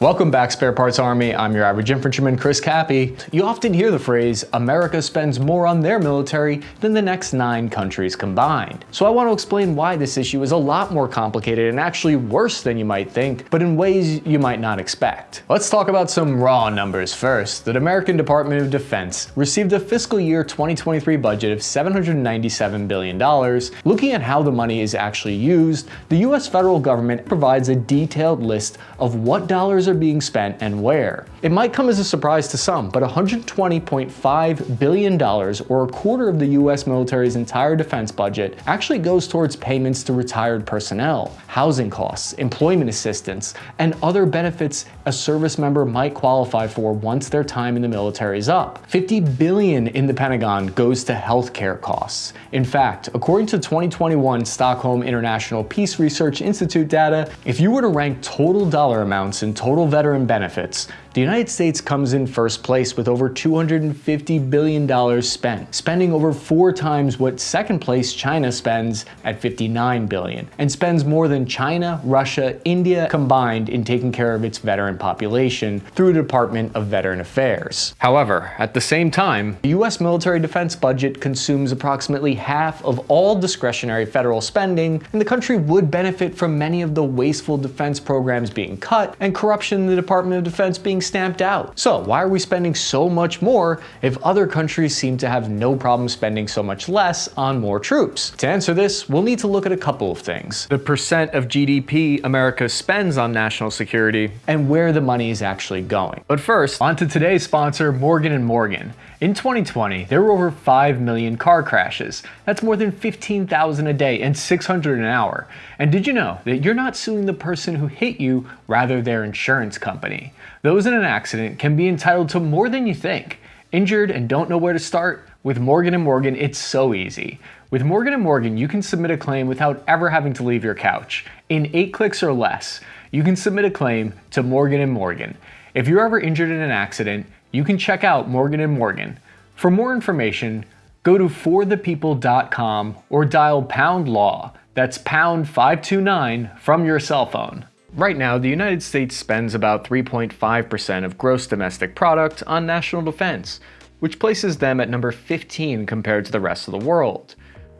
Welcome back Spare Parts Army, I'm your average infantryman Chris Cappy. You often hear the phrase, America spends more on their military than the next nine countries combined. So I want to explain why this issue is a lot more complicated and actually worse than you might think, but in ways you might not expect. Let's talk about some raw numbers first. The American Department of Defense received a fiscal year 2023 budget of $797 billion. Looking at how the money is actually used, the US federal government provides a detailed list of what dollars are being spent and where. It might come as a surprise to some, but $120.5 billion, or a quarter of the US military's entire defense budget, actually goes towards payments to retired personnel, housing costs, employment assistance, and other benefits a service member might qualify for once their time in the military is up. 50 billion in the Pentagon goes to healthcare costs. In fact, according to 2021 Stockholm International Peace Research Institute data, if you were to rank total dollar amounts in total veteran benefits, the United States comes in first place with over $250 billion spent, spending over four times what second place China spends at 59 billion, and spends more than China, Russia, India combined in taking care of its veteran population through the Department of Veteran Affairs. However, at the same time, the US military defense budget consumes approximately half of all discretionary federal spending, and the country would benefit from many of the wasteful defense programs being cut and corruption in the Department of Defense being stamped out. So why are we spending so much more if other countries seem to have no problem spending so much less on more troops? To answer this, we'll need to look at a couple of things. The percent of GDP America spends on national security and where the money is actually going. But first, on to today's sponsor, Morgan & Morgan. In 2020, there were over 5 million car crashes. That's more than 15,000 a day and 600 an hour. And did you know that you're not suing the person who hit you, rather their insurance company? Those in an accident can be entitled to more than you think. Injured and don't know where to start? With Morgan & Morgan, it's so easy. With Morgan & Morgan, you can submit a claim without ever having to leave your couch. In 8 clicks or less, you can submit a claim to Morgan & Morgan. If you're ever injured in an accident, you can check out Morgan & Morgan. For more information, go to forthepeople.com or dial pound law, that's pound 529 from your cell phone. Right now, the United States spends about 3.5% of gross domestic product on national defense, which places them at number 15 compared to the rest of the world.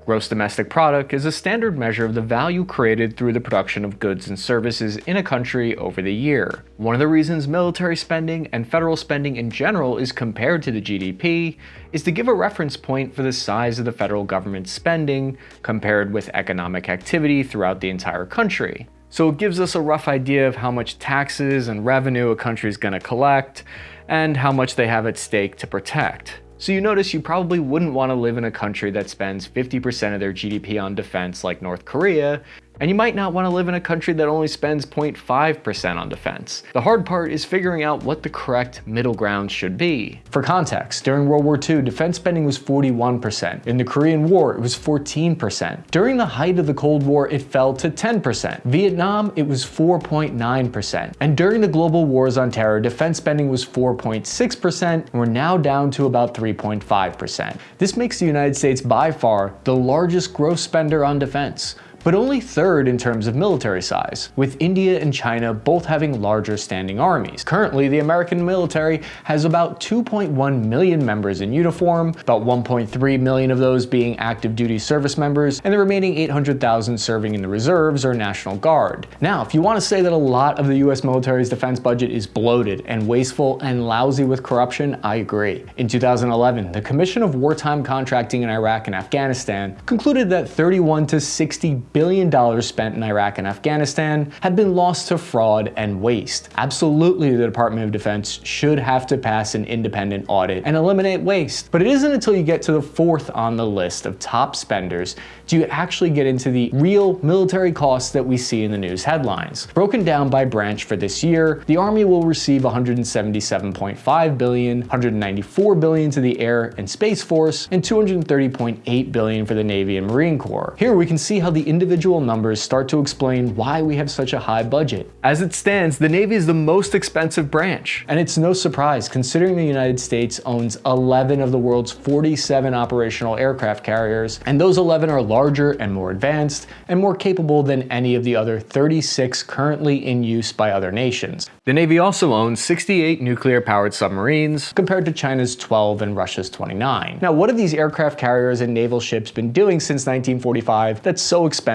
Gross domestic product is a standard measure of the value created through the production of goods and services in a country over the year. One of the reasons military spending and federal spending in general is compared to the GDP is to give a reference point for the size of the federal government's spending compared with economic activity throughout the entire country. So it gives us a rough idea of how much taxes and revenue a country is going to collect and how much they have at stake to protect. So you notice you probably wouldn't want to live in a country that spends 50% of their GDP on defense like North Korea, and you might not want to live in a country that only spends 0.5% on defense. The hard part is figuring out what the correct middle ground should be. For context, during World War II, defense spending was 41%. In the Korean War, it was 14%. During the height of the Cold War, it fell to 10%. Vietnam, it was 4.9%. And during the global wars on terror, defense spending was 4.6%, and we're now down to about 3.5%. This makes the United States by far the largest gross spender on defense but only third in terms of military size, with India and China both having larger standing armies. Currently, the American military has about 2.1 million members in uniform, about 1.3 million of those being active duty service members, and the remaining 800,000 serving in the reserves or National Guard. Now, if you want to say that a lot of the US military's defense budget is bloated and wasteful and lousy with corruption, I agree. In 2011, the Commission of Wartime Contracting in Iraq and Afghanistan concluded that 31 to 60 billion dollars spent in Iraq and Afghanistan had been lost to fraud and waste. Absolutely, the Department of Defense should have to pass an independent audit and eliminate waste. But it isn't until you get to the fourth on the list of top spenders do you actually get into the real military costs that we see in the news headlines. Broken down by branch for this year, the Army will receive 177.5 billion, 194 billion to the Air and Space Force, and 230.8 billion for the Navy and Marine Corps. Here we can see how the individual numbers start to explain why we have such a high budget. As it stands, the Navy is the most expensive branch. And it's no surprise considering the United States owns 11 of the world's 47 operational aircraft carriers, and those 11 are larger and more advanced and more capable than any of the other 36 currently in use by other nations. The Navy also owns 68 nuclear-powered submarines, compared to China's 12 and Russia's 29. Now, what have these aircraft carriers and naval ships been doing since 1945 that's so expensive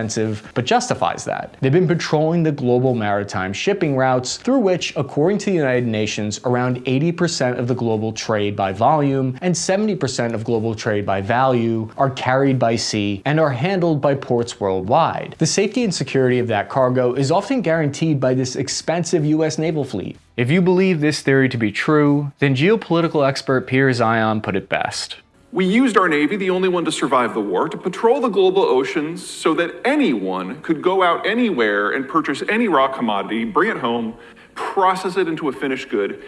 but justifies that? They've been patrolling the global maritime shipping routes through which, according to the United Nations, around 80% of the global trade by volume and 70% of global trade by value are carried by sea and are handled by ports worldwide. The safety and security of that cargo is often guaranteed by this expensive US naval fleet. If you believe this theory to be true, then geopolitical expert Peter Zeihan put it best. We used our Navy, the only one to survive the war, to patrol the global oceans so that anyone could go out anywhere and purchase any raw commodity, bring it home, process it into a finished good,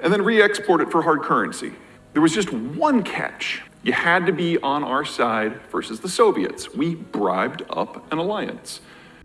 and then re-export it for hard currency. There was just one catch. You had to be on our side versus the Soviets. We bribed up an alliance.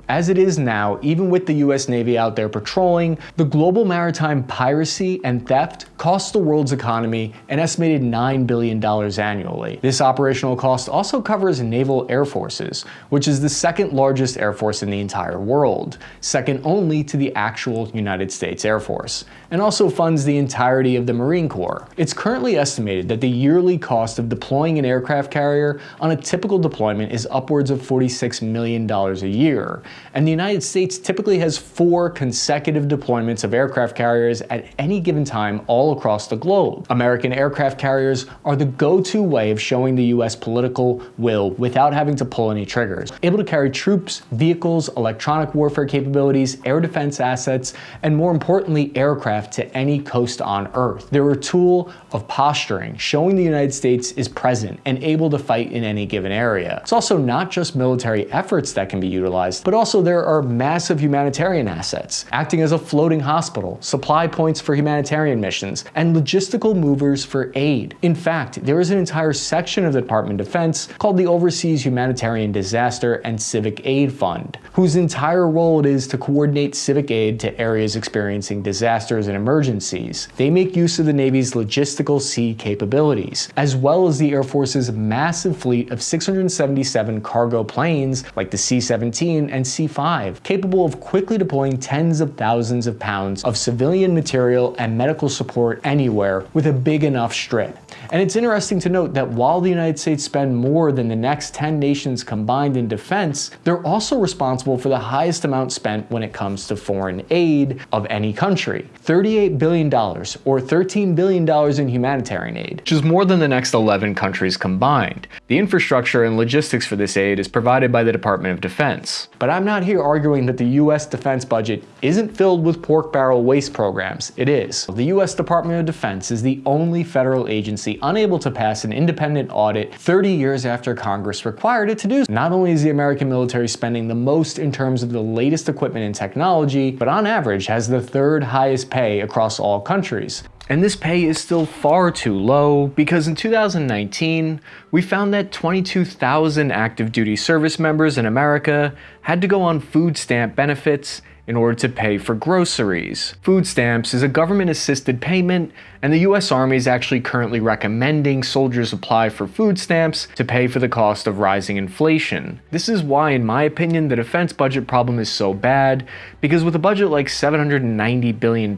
As it is now, even with the US Navy out there patrolling, the global maritime piracy and theft costs the world's economy an estimated $9 billion annually. This operational cost also covers naval air forces, which is the second largest air force in the entire world, second only to the actual United States Air Force, and also funds the entirety of the Marine Corps. It's currently estimated that the yearly cost of deploying an aircraft carrier on a typical deployment is upwards of $46 million a year, and the United States typically has four consecutive deployments of aircraft carriers at any given time all across the globe. American aircraft carriers are the go-to way of showing the US political will without having to pull any triggers. Able to carry troops, vehicles, electronic warfare capabilities, air defense assets, and more importantly, aircraft to any coast on Earth. They're a tool of posturing, showing the United States is present and able to fight in any given area. It's also not just military efforts that can be utilized, but also also there are massive humanitarian assets, acting as a floating hospital, supply points for humanitarian missions, and logistical movers for aid. In fact, there is an entire section of the Department of Defense called the Overseas Humanitarian Disaster and Civic Aid Fund, whose entire role it is to coordinate civic aid to areas experiencing disasters and emergencies. They make use of the Navy's logistical sea capabilities, as well as the Air Force's massive fleet of 677 cargo planes like the C-17 and C-5, capable of quickly deploying tens of thousands of pounds of civilian material and medical support anywhere with a big enough strip. And it's interesting to note that while the United States spend more than the next 10 nations combined in defense, they're also responsible for the highest amount spent when it comes to foreign aid of any country. $38 billion, or $13 billion in humanitarian aid, which is more than the next 11 countries combined. The infrastructure and logistics for this aid is provided by the Department of Defense. But I'm not here arguing that the US defense budget isn't filled with pork barrel waste programs. It is. The US Department of Defense is the only federal agency unable to pass an independent audit 30 years after Congress required it to do so. Not only is the American military spending the most in terms of the latest equipment and technology, but on average has the third highest pay across all countries. And this pay is still far too low because in 2019, we found that 22,000 active duty service members in America had to go on food stamp benefits in order to pay for groceries. Food stamps is a government-assisted payment, and the US Army is actually currently recommending soldiers apply for food stamps to pay for the cost of rising inflation. This is why, in my opinion, the defense budget problem is so bad, because with a budget like $790 billion,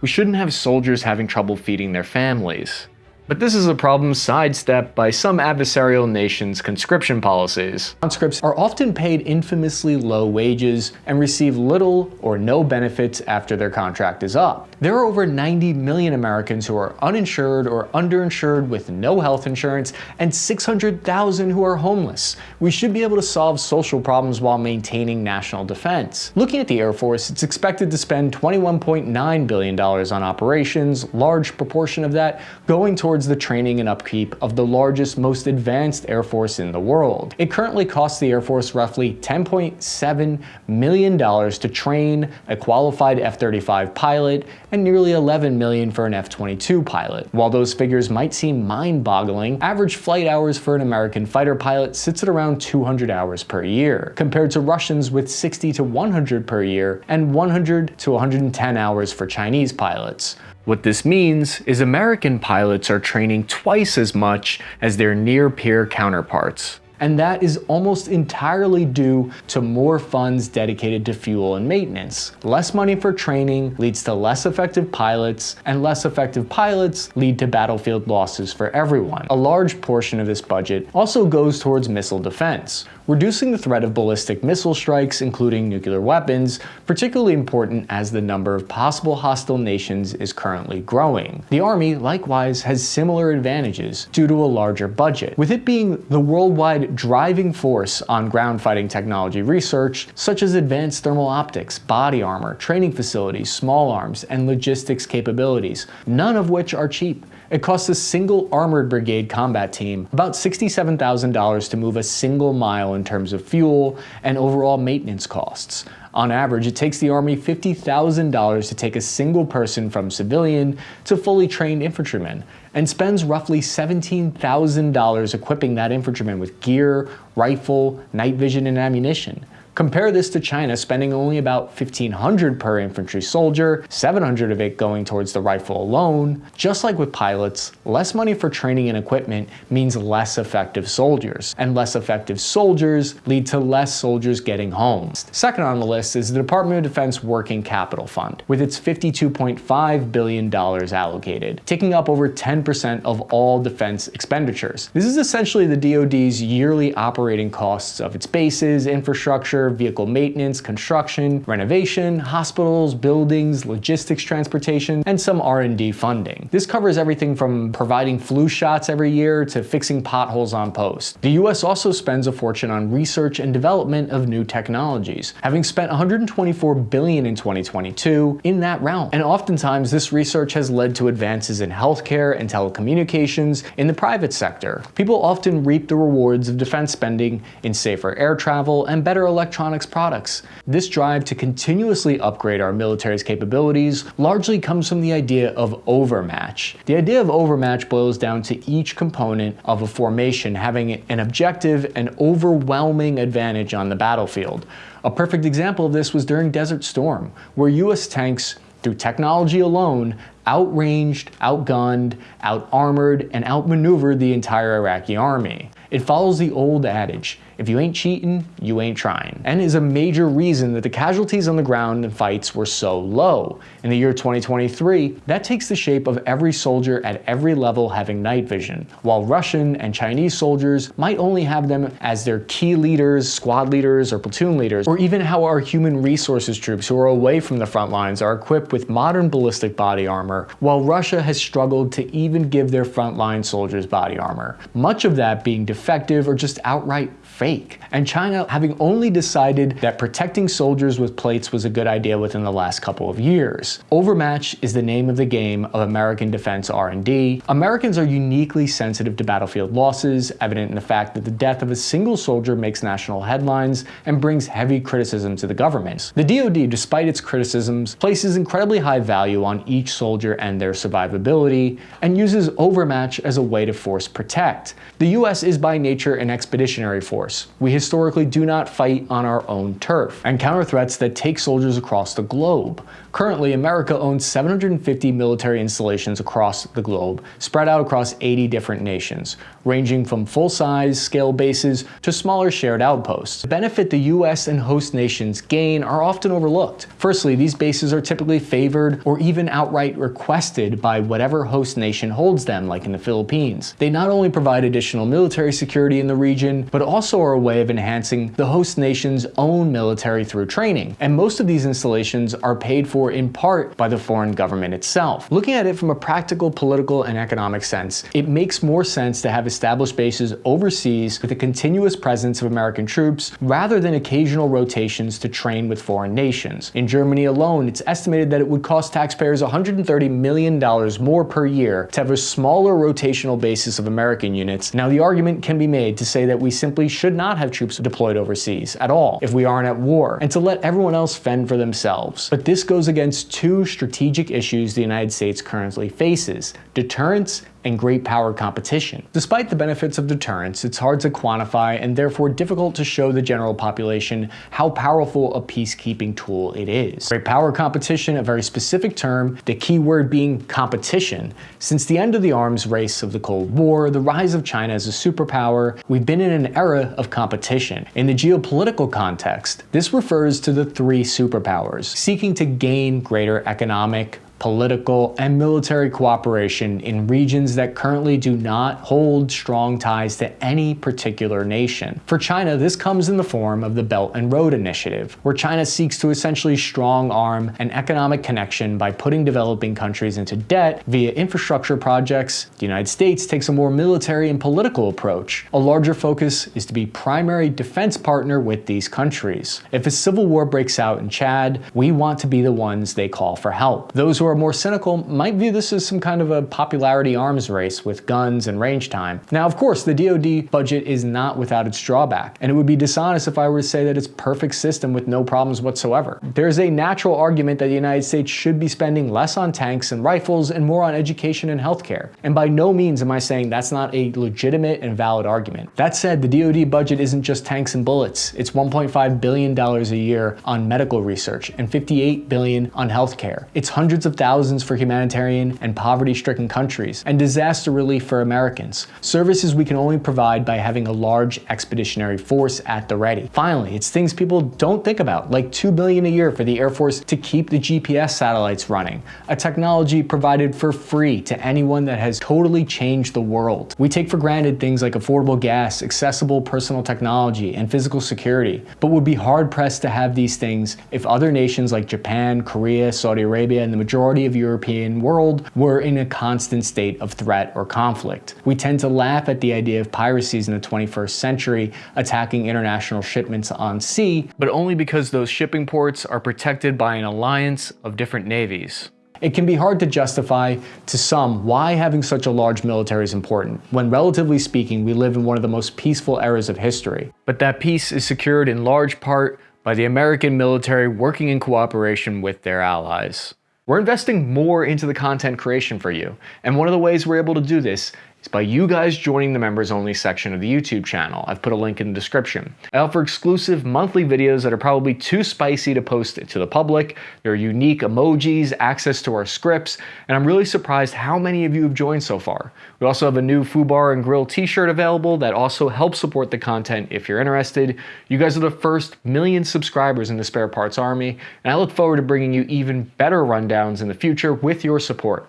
we shouldn't have soldiers having trouble feeding their families. But this is a problem sidestepped by some adversarial nations' conscription policies. Conscripts are often paid infamously low wages and receive little or no benefits after their contract is up. There are over 90 million Americans who are uninsured or underinsured with no health insurance and 600,000 who are homeless. We should be able to solve social problems while maintaining national defense. Looking at the Air Force, it's expected to spend $21.9 billion on operations, large proportion of that going towards towards the training and upkeep of the largest, most advanced Air Force in the world. It currently costs the Air Force roughly $10.7 million to train a qualified F-35 pilot and nearly 11 million for an F-22 pilot. While those figures might seem mind-boggling, average flight hours for an American fighter pilot sits at around 200 hours per year, compared to Russians with 60 to 100 per year and 100 to 110 hours for Chinese pilots. What this means is American pilots are training twice as much as their near-peer counterparts and that is almost entirely due to more funds dedicated to fuel and maintenance. Less money for training leads to less effective pilots, and less effective pilots lead to battlefield losses for everyone. A large portion of this budget also goes towards missile defense, reducing the threat of ballistic missile strikes, including nuclear weapons, particularly important as the number of possible hostile nations is currently growing. The Army, likewise, has similar advantages due to a larger budget, with it being the worldwide driving force on ground fighting technology research, such as advanced thermal optics, body armor, training facilities, small arms, and logistics capabilities, none of which are cheap. It costs a single armored brigade combat team about $67,000 to move a single mile in terms of fuel and overall maintenance costs. On average, it takes the Army $50,000 to take a single person from civilian to fully trained infantryman, and spends roughly $17,000 equipping that infantryman with gear, rifle, night vision, and ammunition. Compare this to China spending only about 1500 per infantry soldier, 700 of it going towards the rifle alone. Just like with pilots, less money for training and equipment means less effective soldiers, and less effective soldiers lead to less soldiers getting home. Second on the list is the Department of Defense Working Capital Fund, with its $52.5 billion allocated, taking up over 10% of all defense expenditures. This is essentially the DoD's yearly operating costs of its bases, infrastructure, vehicle maintenance, construction, renovation, hospitals, buildings, logistics transportation, and some R&D funding. This covers everything from providing flu shots every year to fixing potholes on post. The US also spends a fortune on research and development of new technologies, having spent 124 billion in 2022 in that realm. And oftentimes this research has led to advances in healthcare and telecommunications in the private sector. People often reap the rewards of defense spending in safer air travel and better electric electronics products. This drive to continuously upgrade our military's capabilities largely comes from the idea of overmatch. The idea of overmatch boils down to each component of a formation having an objective and overwhelming advantage on the battlefield. A perfect example of this was during Desert Storm, where US tanks through technology alone, outranged, outgunned, outarmored, and outmaneuvered the entire Iraqi army. It follows the old adage, if you ain't cheating, you ain't trying, and is a major reason that the casualties on the ground in fights were so low. In the year 2023, that takes the shape of every soldier at every level having night vision, while Russian and Chinese soldiers might only have them as their key leaders, squad leaders, or platoon leaders, or even how our human resources troops who are away from the front lines are equipped with modern ballistic body armor, while Russia has struggled to even give their frontline soldiers body armor, much of that being defective or just outright fake. And China having only decided that protecting soldiers with plates was a good idea within the last couple of years. Overmatch is the name of the game of American defense R&D. Americans are uniquely sensitive to battlefield losses, evident in the fact that the death of a single soldier makes national headlines and brings heavy criticism to the government. The DoD, despite its criticisms, places incredibly high value on each soldier and their survivability, and uses overmatch as a way to force protect. The US is by nature an expeditionary force force. We historically do not fight on our own turf and counter threats that take soldiers across the globe. Currently, America owns 750 military installations across the globe, spread out across 80 different nations, ranging from full-size scale bases to smaller shared outposts. The benefit the US and host nations gain are often overlooked. Firstly, these bases are typically favored or even outright requested by whatever host nation holds them, like in the Philippines. They not only provide additional military security in the region, but also are a way of enhancing the host nation's own military through training. And most of these installations are paid for for in part by the foreign government itself. Looking at it from a practical, political, and economic sense, it makes more sense to have established bases overseas with a continuous presence of American troops rather than occasional rotations to train with foreign nations. In Germany alone, it's estimated that it would cost taxpayers $130 million more per year to have a smaller rotational basis of American units. Now, the argument can be made to say that we simply should not have troops deployed overseas at all if we aren't at war, and to let everyone else fend for themselves. But this goes against two strategic issues the United States currently faces, deterrence and great power competition. Despite the benefits of deterrence, it's hard to quantify and therefore difficult to show the general population how powerful a peacekeeping tool it is. Great power competition, a very specific term, the key word being competition. Since the end of the arms race of the Cold War, the rise of China as a superpower, we've been in an era of competition. In the geopolitical context, this refers to the three superpowers, seeking to gain greater economic, political, and military cooperation in regions that currently do not hold strong ties to any particular nation. For China, this comes in the form of the Belt and Road Initiative, where China seeks to essentially strong arm an economic connection by putting developing countries into debt via infrastructure projects. The United States takes a more military and political approach. A larger focus is to be primary defense partner with these countries. If a civil war breaks out in Chad, we want to be the ones they call for help. Those who are more cynical might view this as some kind of a popularity arms race with guns and range time. Now, of course, the DoD budget is not without its drawback, and it would be dishonest if I were to say that it's perfect system with no problems whatsoever. There's a natural argument that the United States should be spending less on tanks and rifles and more on education and healthcare. And by no means am I saying that's not a legitimate and valid argument. That said, the DoD budget isn't just tanks and bullets. It's $1.5 billion a year on medical research and 58 billion on healthcare. It's hundreds of thousands for humanitarian and poverty-stricken countries, and disaster relief for Americans, services we can only provide by having a large expeditionary force at the ready. Finally, it's things people don't think about, like 2 billion a year for the Air Force to keep the GPS satellites running, a technology provided for free to anyone that has totally changed the world. We take for granted things like affordable gas, accessible personal technology, and physical security, but would be hard-pressed to have these things if other nations like Japan, Korea, Saudi Arabia, and the majority majority of European world were in a constant state of threat or conflict. We tend to laugh at the idea of piracies in the 21st century attacking international shipments on sea, but only because those shipping ports are protected by an alliance of different navies. It can be hard to justify to some why having such a large military is important, when relatively speaking we live in one of the most peaceful eras of history. But that peace is secured in large part by the American military working in cooperation with their allies. We're investing more into the content creation for you, and one of the ways we're able to do this is by you guys joining the members only section of the YouTube channel. I've put a link in the description. I offer exclusive monthly videos that are probably too spicy to post to the public. There are unique emojis, access to our scripts, and I'm really surprised how many of you have joined so far. We also have a new Foo Bar and Grill t-shirt available that also helps support the content if you're interested. You guys are the first million subscribers in the Spare Parts Army, and I look forward to bringing you even better rundowns in the future with your support.